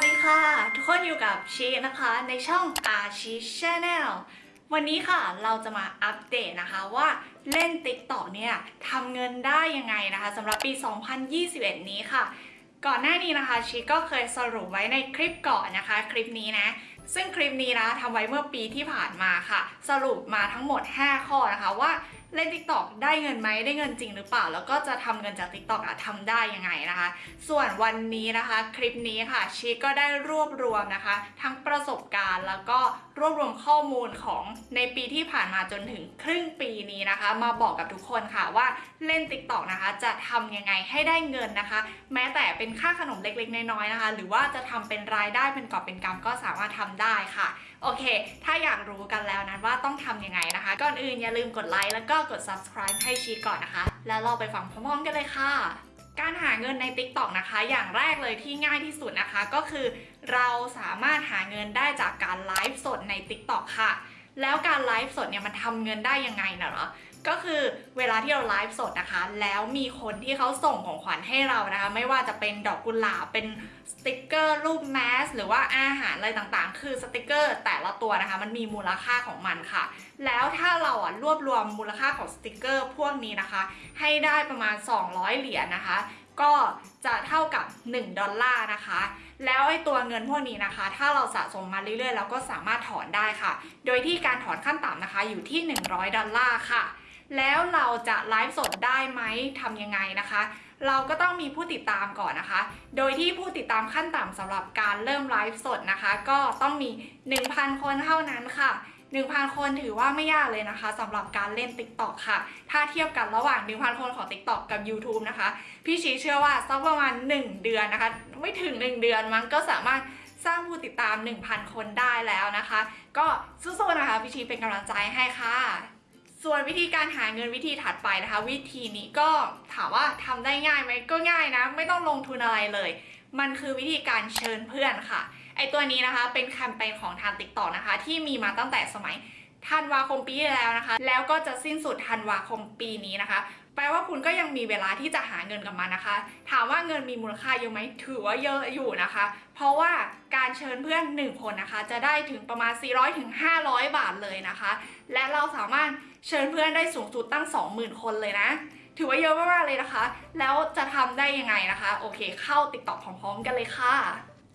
วัสดีค่ะ ทุกคนอยู่กับชีนะคะในช่องอาชีชแนลวันนี้ค่ะเราจะมาอัปเดตนะคะว่าเล่น TikTok เนี่ยทำเงินได้ยังไงนะคะสำหรับปี 2021 นี้ค่ะ ก่อนหน้านี้นะคะชีก็เคยสรุปไว้ในคลิปก่อนนะคะ คลิปนี้นะ ซึ่งคลิปนี้นะทำไว้เมื่อปีที่ผ่านมาค่ะ สรุปมาทั้งหมด 5 ข้อนะคะว่าเล่น TikTok ได้เงินไหมได้เงินจริงหรือเปล่า แล้วก็จะทำเงินจาก TikTok อะทำได้ยังไงนะคะ ส่วนวันนี้นะคะคลิปนี้ค่ะชีก็ได้รวบรวมนะคะ ทั้งประสบการณ์แล้วก็รวบรวมข้อมูลของในปีที่ผ่านมาจนถึงครึ่งปีนี้นะคะ มาบอกกับทุกคนค่ะว่าเล่น TikTok นะคะจะทำยังไงให้ได้เงินนะคะ แม้แต่เป็นค่าขนมเล็กๆน้อยๆนะคะ หรือว่าจะทำเป็นรายได้เป็นกอบเป็นกำก็สามารถทำได้ค่ะโอเค ถ้าอยากรู้กันแล้วนั้นว่าต้องทำยังไงนะคะ ก่อนอื่นอย่าลืมกดไลค์แล้วก็กด subscribe ให้ชีก่อนนะคะ แล้วเราไปฟังพร้อมๆกันเลยค่ะการหาเงินใน TikTok นะคะ อย่างแรกเลยที่ง่ายที่สุดนะคะ ก็คือเราสามารถหาเงินได้จากการไลฟ์สดใน TikTok ค่ะ แล้วการไลฟ์สดเนี่ยมันทำเงินได้ยังไงนะเหรอ ก็คือเวลาที่เราไลฟ์สดนะคะ แล้วมีคนที่เขาส่งของขวัญให้เรานะคะ ไม่ว่าจะเป็นดอกกุหลาบเป็นสติกเกอร์รูปแมสหรือว่าอาหารอะไรต่างๆ คือสติกเกอร์แต่ละตัวนะคะ มันมีมูลค่าของมันค่ะ แล้วถ้าเราอะรวบรวมมูลค่าของสติกเกอร์พวกนี้นะคะ ให้ได้ประมาณ 200 เหรียญนะคะ ก็จะเท่ากับ 1 ดอลลาร์นะคะ แล้วไอ้ตัวเงินพวกนี้นะคะ ถ้าเราสะสมมาเรื่อยๆเราก็สามารถถอนได้ค่ะ โดยที่การถอนขั้นต่ำนะคะอยู่ที่ 100 ดอลลาร์ค่ะ แล้วเราจะไลฟ์สดได้ไหมทำยังไงนะคะ เราก็ต้องมีผู้ติดตามก่อนนะคะ โดยที่ผู้ติดตามขั้นต่ำสำหรับการเริ่มไลฟ์สดนะคะ ก็ต้องมี 1,000 คนเท่านั้นค่ะ 1,000 คนถือว่าไม่ยากเลยนะคะสำหรับการเล่น TikTok ค่ะ ถ้าเทียบกันระหว่าง 1,000 คนของ TikTok กับ YouTube นะคะ พี่ชีเชื่อว่าสักประมาณ 1 เดือนนะคะ ไม่ถึง 1 เดือนมันก็สามารถสร้างผู้ติดตาม 1,000 คนได้แล้วนะคะ ก็สู้ๆนะคะพี่ชีเป็นกำลังใจให้ค่ะ ส่วนวิธีการหาเงินวิธีถัดไปนะคะ วิธีนี้ก็ถามว่าทำได้ง่ายไหมก็ง่ายนะ ไม่ต้องลงทุนอะไรเลย มันคือวิธีการเชิญเพื่อนค่ะ ไอตัวนี้นะคะเป็นแคมเปญของทาง TikTok นะคะ ที่มีมาตั้งแต่สมัยธันวาคมปีที่แล้วนะคะ แล้วก็จะสิ้นสุดธันวาคมปีนี้นะคะ แปลว่าคุณก็ยังมีเวลาที่จะหาเงินกับมันนะคะ ถามว่าเงินมีมูลค่าเยอะไหมถือว่าเยอะอยู่นะคะ เพราะว่าการเชิญเพื่อน 1 คนนะคะ จะได้ถึงประมาณ 400ถึง500 บาทเลยนะคะ และเราสามารถ เชิญเพื่อนได้สูงสุดตั้ง 20,000 คนเลยนะ ถือว่าเยอะมากๆเลยนะคะ แล้วจะทำได้ยังไงนะคะ โอเค เข้า TikTok พร้อมๆกันเลยค่ะ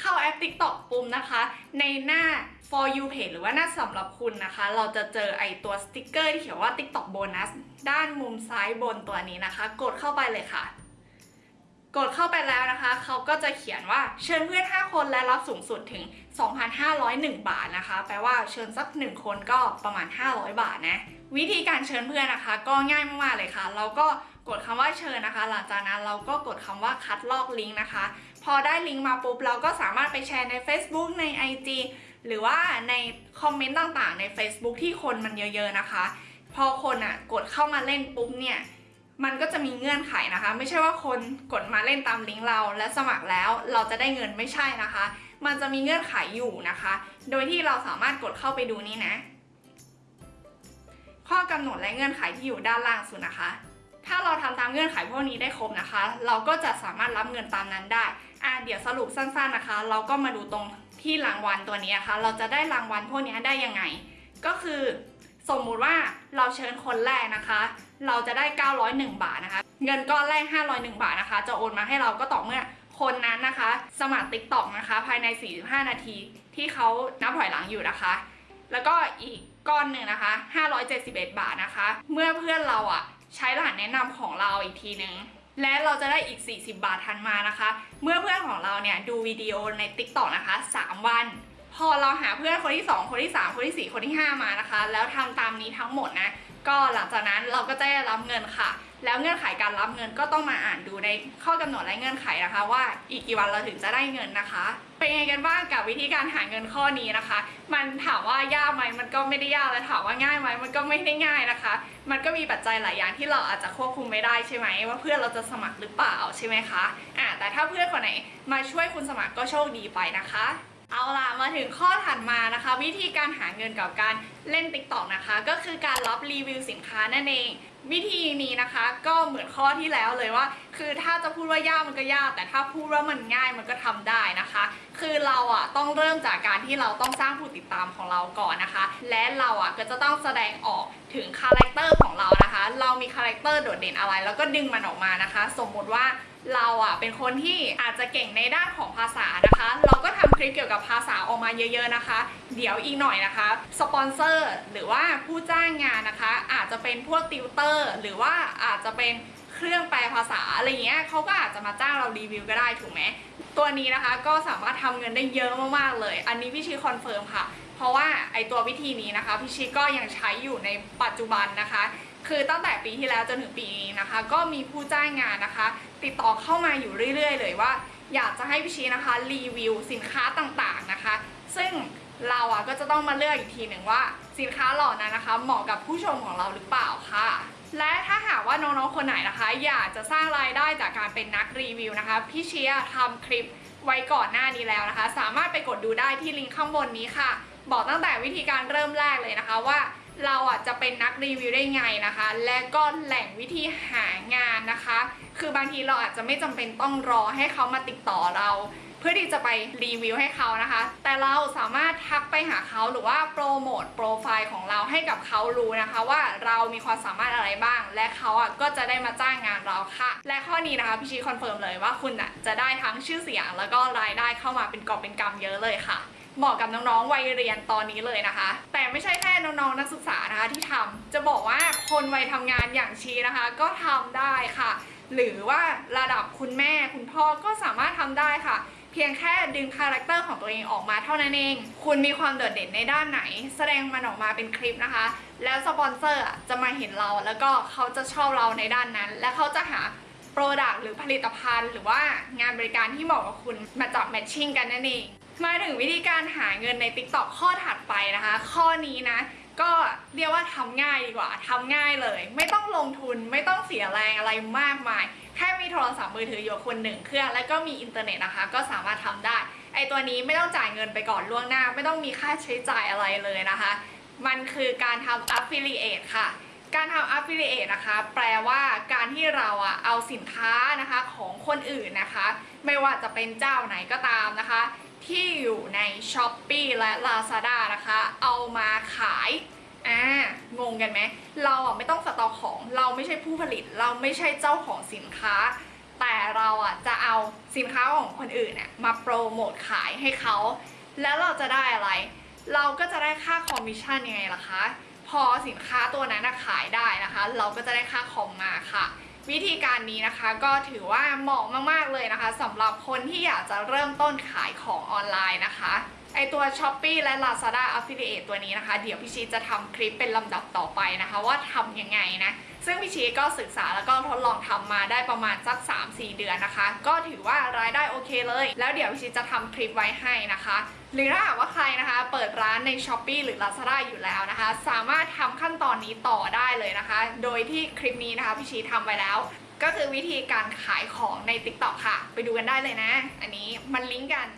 เข้าแอป TikTok ปุ่มนะคะ ในหน้า for you page หรือว่าหน้าสำหรับคุณนะคะ เราจะเจอไอตัวสติกเกอร์ที่เขียนว่า TikTok bonus ด้านมุมซ้ายบนตัวนี้นะคะ กดเข้าไปเลยค่ะ กดเข้าไปแล้วนะคะ เขาก็จะเขียนว่าเชิญเพื่อน 5 คนและรับสูงสุดถึง 2,501 บาทนะคะ แปลว่าเชิญสัก 1 คนก็ประมาณ 500 บาทนะ วิธีการเชิญเพื่อนนะคะ ก็ง่ายมากๆเลยค่ะ เราก็กดคำว่าเชิญนะคะ หลังจากนั้นเราก็กดคำว่าคัดลอกลิงก์นะคะ พอได้ลิงก์มาปุ๊บเราก็สามารถไปแชร์ใน Facebook ใน IG หรือว่าในคอมเมนต์ต่างๆ ใน Facebook ที่คนมันเยอะ ๆ นะคะ พอคนอะกดเข้ามาเล่นปุ๊บเนี่ย มันก็จะมีเงื่อนไขนะคะ ไม่ใช่ว่าคนกดมาเล่นตามลิงก์เรา และสมัครแล้วเราจะได้เงินไม่ใช่นะคะ มันจะมีเงื่อนไขอยู่นะคะ โดยที่เราสามารถกดเข้าไปดูนี่นะ ข้อกำหนดและเงื่อนไขที่อยู่ด้านล่างสุดนะคะ ถ้าเราทำตามเงื่อนไขพวกนี้ได้ครบนะคะ เราก็จะสามารถรับเงินตามนั้นได้อะเดี๋ยวสรุปสั้นๆนะคะ เราก็มาดูตรงที่รางวัลตัวนี้นะคะ เราจะได้รางวัลพวกนี้ได้ยังไง ก็คือ สมมุติว่าเราเชิญคนแรกนะคะ เราจะได้ 901 บาทนะคะ เงินก้อนแรก 501 บาทนะคะ จะโอนมาให้เราก็ต่อเมื่อคนนั้นนะคะ สมัคร TikTok นะคะ ภายใน 45 นาทีที่เขานับถอยหลังอยู่นะคะ แล้วก็อีกก้อนหนึ่งนะคะ 571 บาทนะคะ เมื่อเพื่อนเราอะใช้รหัสแนะนำของเราอีกทีนึงและเราจะได้อีก 40 บาททันมานะคะ เมื่อเพื่อนของเราเนี่ยดูวิดีโอใน TikTok นะคะ 3 วัน พอเราหาเพื่อนคนที่ 2 คนที่ 3 คนที่ 4 คนที่ 5 มานะคะ แล้วทำตามนี้ทั้งหมดนะ ก็หลังจากนั้นเราก็จะได้รับเงินค่ะ แล้วเงื่อนไขการรับเงินก็ต้องมาอ่านดูในข้อกำหนดและเงื่อนไขนะคะ ว่าอีกกี่วันเราถึงจะได้เงินนะคะ เป็นยังไงกันบ้างกับวิธีการหาเงินข้อนี้นะคะ มันถามว่ายากไหมมันก็ไม่ได้ยากและถามว่าง่ายไหมมันก็ไม่ได้ง่ายนะคะ มันก็มีปัจจัยหลายอย่างที่เราอาจจะควบคุมไม่ได้ใช่ไหมว่าเพื่อนเราจะสมัครหรือเปล่าใช่ไหมคะอ่าแต่ถ้าเพื่อนคนไหนมาช่วยคุณสมัครก็โชคดีไปนะคะ เอาล่ะมาถึงข้อถัดมานะคะ วิธีการหาเงินกับการเล่น TikTok นะคะ ก็คือการรับรีวิวสินค้านั่นเอง วิธีนี้นะคะก็เหมือนข้อที่แล้วเลยว่า คือถ้าจะพูดว่ายากมันก็ยาก แต่ถ้าพูดว่ามันง่ายมันก็ทำได้นะคะ คือเราอะต้องเริ่มจากการที่เราต้องสร้างผู้ติดตามของเราก่อนนะคะ และเราอะก็จะต้องแสดงออกถึง character ของเรานะคะ เรามี character โดดเด่นอะไร แล้วก็ดึงมันออกมานะคะ สมมุติว่าเราอะเป็นคนที่อาจจะเก่งในด้านของภาษานะคะ คลิปเกี่ยวกับภาษาออกมาเยอะๆนะคะ เดี๋ยวอีกหน่อยนะคะสปอนเซอร์หรือว่าผู้จ้างงานนะคะ อาจจะเป็นพวกติวเตอร์ หรือว่าอาจจะเป็นเครื่องแปลภาษาอะไรเงี้ยเขาก็อาจจะมาจ้างเรารีวิวก็ได้ถูกไหมตัวนี้นะคะก็สามารถทำเงินได้เยอะมากๆเลย อันนี้พี่ชี confirm ค่ะ เพราะว่าไอ้ตัววิธีนี้นะคะพี่ชีก็ยังใช้อยู่ในปัจจุบันนะคะ คือตั้งแต่ปีที่แล้วจนถึงปีนี้นะคะ ก็มีผู้จ้างงานนะคะ ติดต่อเข้ามาอยู่เรื่อย ๆ เลยว่า อยากจะให้พี่ชีนะคะรีวิวสินค้าต่างๆนะคะ ซึ่งเราอะก็จะต้องมาเลือกอีกทีหนึ่งว่า สินค้าเหล่านั้นนะคะ เหมาะกับผู้ชมของเราหรือเปล่าค่ะ และถ้าหากว่าน้องๆคนไหนนะคะ อยากจะสร้างรายได้จากการเป็นนักรีวิวนะคะ พี่เชียร์ทำคลิปไว้ก่อนหน้านี้แล้วนะคะ สามารถไปกดดูได้ที่ลิงก์ข้างบนนี้ค่ะ บอกตั้งแต่วิธีการเริ่มแรกเลยนะคะว่า เราอะจะเป็นนักรีวิวได้ไงนะคะ และก็แหล่งวิธีหางานนะคะ คือบางทีเราอาจจะไม่จำเป็นต้องรอให้เขามาติดต่อเรา เพื่อที่จะไปรีวิวให้เขานะคะ แต่เราสามารถทักไปหาเขาหรือว่าโปรโมทโปรไฟล์ของเราให้กับเขารู้นะคะ ว่าเรามีความสามารถอะไรบ้าง และเขาอะก็จะได้มาจ้างงานเราค่ะ และข้อนี้นะคะพี่ชี confirm เลยว่าคุณอะจะได้ทั้งชื่อเสียง แล้วก็รายได้เข้ามาเป็นกอบเป็นกำเยอะเลยค่ะ เหมาะกับน้องๆวัยเรียนตอนนี้เลยนะคะ แต่ไม่ใช่แค่น้องๆนักศึกษานะคะที่ทำจะบอกว่าคนวัยทำงานอย่างชีนะคะ ก็ทำได้ค่ะ หรือว่าระดับคุณแม่คุณพ่อก็สามารถทำได้ค่ะเพียงแค่ดึง character ของตัวเองออกมาเท่านั้นเอง คุณมีความโดดเด่นในด้านไหน แสดงมันออกมาเป็นคลิปนะคะ แล้วสปอนเซอร์จะมาเห็นเราแล้วก็เขาจะชอบเราในด้านนั้น และเขาจะหา product หรือผลิตภัณฑ์ หรือว่างานบริการที่เหมาะกับคุณมาจับ matching กันนั่นเอง มาถึงวิธีการหาเงินใน TikTok ข้อถัดไปนะคะ ข้อนี้นะ ก็เรียกว่าทำง่ายดีกว่าทำง่ายเลย ไม่ต้องลงทุนไม่ต้องเสียแรงอะไรมากมาย แค่มีโทรศัพท์มือถืออยู่คนหนึ่งเครื่อง แล้วก็มีอินเทอร์เน็ตนะคะ ก็สามารถทำได้ ไอตัวนี้ไม่ต้องจ่ายเงินไปก่อนล่วงหน้า ไม่ต้องมีค่าใช้จ่ายอะไรเลยนะคะ มันคือการทำ affiliate ค่ะการทำ affiliate นะคะ แปลว่าการที่เราอะเอาสินค้านะคะของคนอื่นนะคะ ไม่ว่าจะเป็นเจ้าไหนก็ตามนะคะ ที่อยู่ใน s h o p e e และ Lazada นะคะ เอามาขายอ่ะ งงกันไหม เราอะไม่ต้องสต็อกของ เราไม่ใช่ผู้ผลิต เราไม่ใช่เจ้าของสินค้า แต่เราอะจะเอาสินค้าของคนอื่นเนี่ยมาโปรโมทขายให้เขา แล้วเราจะได้อะไร เราก็จะได้ค่าคอมมิชชั่นยังไงล่ะคะ พอสินค้าตัวนั้นขายได้นะคะ เราก็จะได้ค่าคอมมาค่ะ วิธีการนี้นะคะก็ถือว่าเหมาะมากๆเลยนะคะสำหรับคนที่อยากจะเริ่มต้นขายของออนไลน์นะคะ ไอตัว s h o p e e และ Lazada Affiliate ตัวนี้นะคะ เดี๋ยวพี่ชีจะทำคลิปเป็นลำดับต่อไปนะคะ ว่าทำยังไงนะ ซึ่งพี่ชีก็ศึกษาแล้วก็ทดลองทำมาได้ประมาณสัก 3-4 เดือนนะคะ ก็ถือว่ารายได้โอเคเลย แล้วเดี๋ยวพี่ชีจะทำคลิปไว้ให้นะคะ หรือถ้าหากว่าใครนะคะ เปิดร้านใน s h o p e e หรือ Lazada อยู่แล้วนะคะ สามารถทำขั้นตอนนี้ต่อได้เลยนะคะ โดยที่คลิปนี้นะคะพี่ชีทำไว้แล้วก็คือวิธีการขายของใน TikTok ค่ะ ไปดูกันได้เลยนะ อันนี้มันลิงก์กัน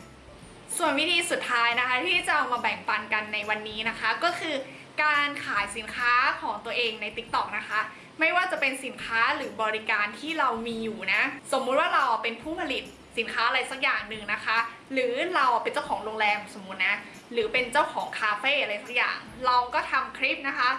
ส่วนวิธีสุดท้ายนะคะที่จะเอามาแบ่งปันกันในวันนี้นะคะ ก็คือการขายสินค้าของตัวเองใน TikTok นะคะ ไม่ว่าจะเป็นสินค้าหรือบริการที่เรามีอยู่นะ สมมุติว่าเราเป็นผู้ผลิตสินค้าอะไรสักอย่างหนึ่งนะคะ หรือเราเป็นเจ้าของโรงแรมสมมุตินะ หรือเป็นเจ้าของคาเฟ่อะไรสักอย่าง เราก็ทำคลิปนะคะ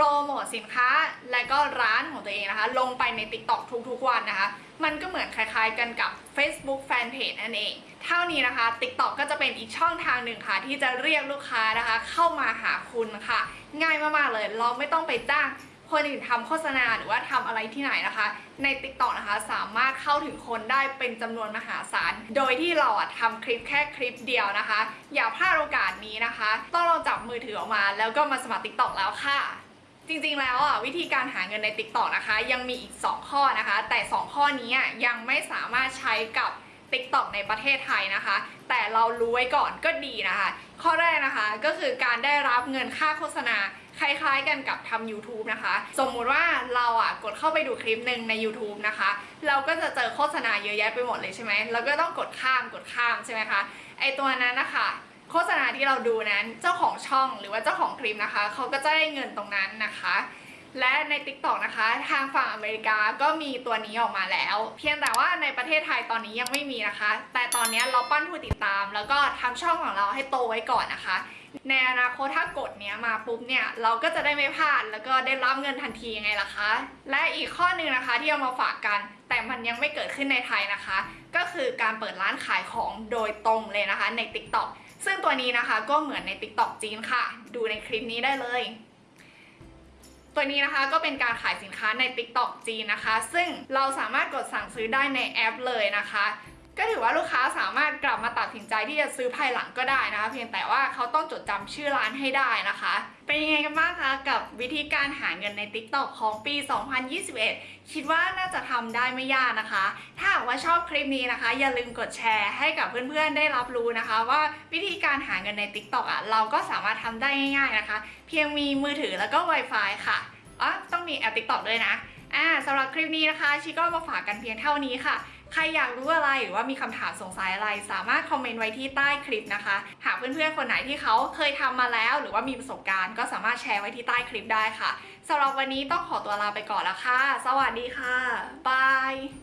รโมทสินค้าและก็ร้านของตัวเองนะคะ ลงไปใน TikTok ทุกๆวันนะคะ มันก็เหมือนคล้ายๆกันกับ Facebook Fanpage นั่นเอง เท่านี้นะคะ TikTok ก็จะเป็นอีกช่องทางหนึ่งค่ะ ที่จะเรียกลูกค้านะคะ เข้ามาหาคุณค่ะ ง่ายมากๆเลยเราไม่ต้องไปจ้างคนอื่นทำโฆษณาหรือว่าทำอะไรที่ไหนนะคะ ใน TikTok นะคะสามารถเข้าถึงคนได้เป็นจำนวนมหาศาล โดยที่เราอะทำคลิปแค่คลิปเดียวนะคะ อย่าพลาดโอกาสนี้นะคะ ต้องลองจับมือถือออกมา แล้วก็มาสมัคร TikTok แล้วค่ะ จริงๆแล้วอะวิธีการหาเงินใน TikTok นะคะ ยังมีอีก 2 ข้อนะคะ แต่ 2 ข้อนี้ยังไม่สามารถใช้กับ TikTok ในประเทศไทยนะคะ แต่เรารู้ไว้ก่อนก็ดีนะคะ ข้อแรกนะคะก็คือการได้รับเงินค่าโฆษณาคล้ายๆกันกับทำ YouTube นะคะ สมมุติว่าเราอะกดเข้าไปดูคลิปหนึ่งใน YouTube นะคะ เราก็จะเจอโฆษณาเยอะแยะไปหมดเลยใช่ไหมเราก็ต้องกดข้ามกดข้ามใช่ไหมคะไอตัวนั้นนะคะ โฆษณาที่เราดูนั้นเจ้าของช่องหรือว่าเจ้าของคลิปนะคะเขาก็จะได้เงินตรงนั้นนะคะ และใน TikTok นะคะทางฝั่งอเมริกาก็มีตัวนี้ออกมาแล้ว เพียงแต่ว่าในประเทศไทยตอนนี้ยังไม่มีนะคะ แต่ตอนนี้เราปั้นผู้ติดตาม แล้วก็ทำช่องของเราให้โตไว้ก่อนนะคะในอนาคตถ้ากดเนี้ยมาปุ๊บเนี่ยเราก็จะได้ไม่พลาดแล้วก็ได้รับเงินทันทียังไงล่ะคะ และอีกข้อหนึ่งนะคะที่เอามาฝากกัน แต่มันยังไม่เกิดขึ้นในไทยนะคะ ก็คือการเปิดร้านขายของโดยตรงเลยนะคะใน TikTok ซึ่งตัวนี้นะคะก็เหมือนใน TikTok จีนค่ะ ดูในคลิปนี้ได้เลย ตัวนี้นะคะก็เป็นการขายสินค้าใน TikTok จีนนะคะ ซึ่งเราสามารถกดสั่งซื้อได้ในแอปเลยนะคะ ก็ถือว่าลูกค้าสามารถก ที่จะซื้อภายหลังก็ได้นะคะ เพียงแต่ว่าเขาต้องจดจำชื่อร้านให้ได้นะคะ เป็นยังไงกันบ้างคะกับวิธีการหาเงินใน TikTok ของปี 2021 คิดว่าน่าจะทำได้ไม่ยากนะคะ ถ้าหากว่าชอบคลิปนี้นะคะ อย่าลืมกดแชร์ให้กับเพื่อนๆได้รับรู้นะคะ ว่าวิธีการหาเงินใน TikTok อะเราก็สามารถทำได้ง่ายๆนะคะ เพียงมีมือถือแล้วก็ Wi-Fi ค่ะอ๋อต้องมีแอป TikTok ด้วยนะอ่าสำหรับคลิปนี้นะคะชิก็มาฝากกันเพียงเท่านี้ค่ะ ใครอยากรู้อะไรหรือว่ามีคำถามสงสัยอะไร สามารถคอมเมนต์ไว้ที่ใต้คลิปนะคะ หากเพื่อนๆคนไหนที่เขาเคยทำมาแล้ว หรือว่ามีประสบการณ์ก็สามารถแชร์ไว้ที่ใต้คลิปได้ค่ะสำหรับวันนี้ต้องขอตัวลาไปก่อนแล้วค่ะ สวัสดีค่ะบาย